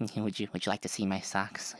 Would you Would you like to see my socks?